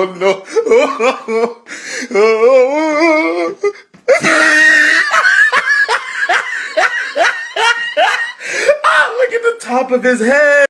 Oh no. oh, look at the top of his head.